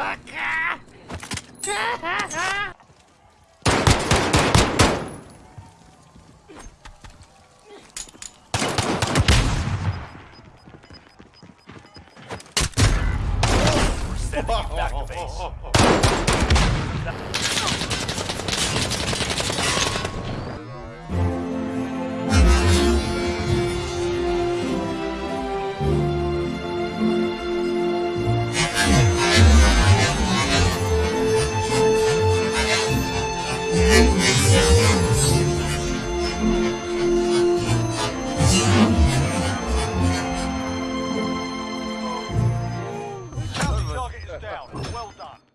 you back to base. Down. Well done.